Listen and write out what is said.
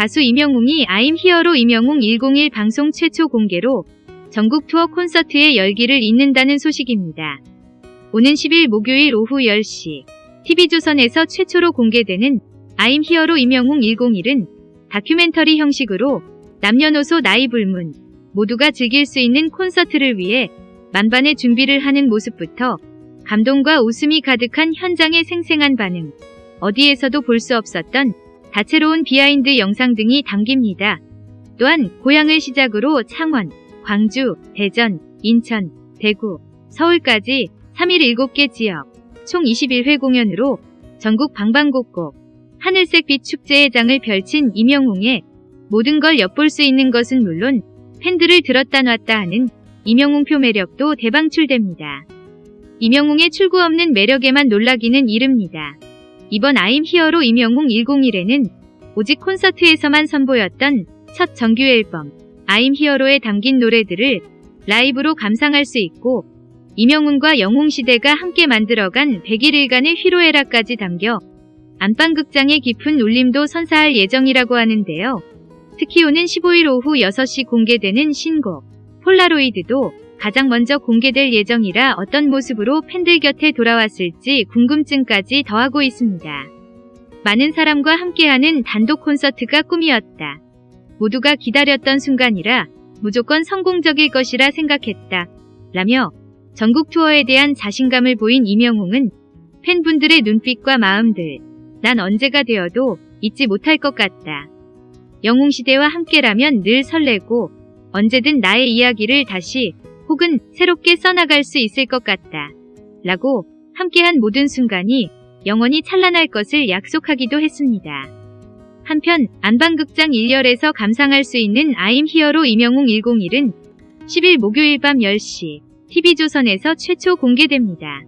가수 임영웅이 I'm 히어로 임영웅 101 방송 최초 공개로 전국 투어 콘서트의 열기를 잇는다는 소식입니다. 오는 10일 목요일 오후 10시 TV조선에서 최초로 공개되는 I'm 히어로 임영웅 101은 다큐멘터리 형식으로 남녀노소 나이 불문 모두가 즐길 수 있는 콘서트를 위해 만반의 준비를 하는 모습부터 감동과 웃음이 가득한 현장의 생생한 반응, 어디에서도 볼 수 없었던 다채로운 비하인드 영상 등이 담깁니다. 또한 고양을 시작으로 창원, 광주, 대전, 인천, 대구, 서울까지 3일 7개 지역, 총 21회 공연으로 전국 방방곡곡 하늘색 빛 축제의 장을 펼친 임영웅의 모든 걸 엿볼 수 있는 것은 물론 팬들을 들었다 놨다 하는 임영웅표 매력도 대방출됩니다. 임영웅의 출구 없는 매력에만 놀라기는 이릅니다. 이번 아임 히어로 임영웅 101에는 오직 콘서트에서만 선보였던 첫 정규 앨범 아임 히어로에 담긴 노래들을 라이브로 감상할 수 있고 임영웅과 영웅시대가 함께 만들어간 101일간의 희로애락까지 담겨 안방극장의 깊은 울림도 선사할 예정이라고 하는데요. 특히 오는 15일 오후 6시 공개되는 신곡 폴라로이드도 가장 먼저 공개될 예정이라 어떤 모습으로 팬들 곁에 돌아왔을지 궁금증까지 더하고 있습니다. 많은 사람과 함께하는 단독 콘서트가 꿈이었다. 모두가 기다렸던 순간이라 무조건 성공적일 것이라 생각했다. 라며 전국 투어에 대한 자신감을 보인 이명웅은 팬분들의 눈빛과 마음들, 난 언제가 되어도 잊지 못할 것 같다. 영웅시대와 함께라면 늘 설레고 언제든 나의 이야기를 다시 혹은 새롭게 써나갈 수 있을 것 같다. 라고 함께한 모든 순간이 영원히 찬란할 것을 약속하기도 했습니다. 한편 안방극장 1열에서 감상할 수 있는 아임 히어로 임영웅 101은 10일 목요일 밤 10시 TV조선에서 최초 공개됩니다.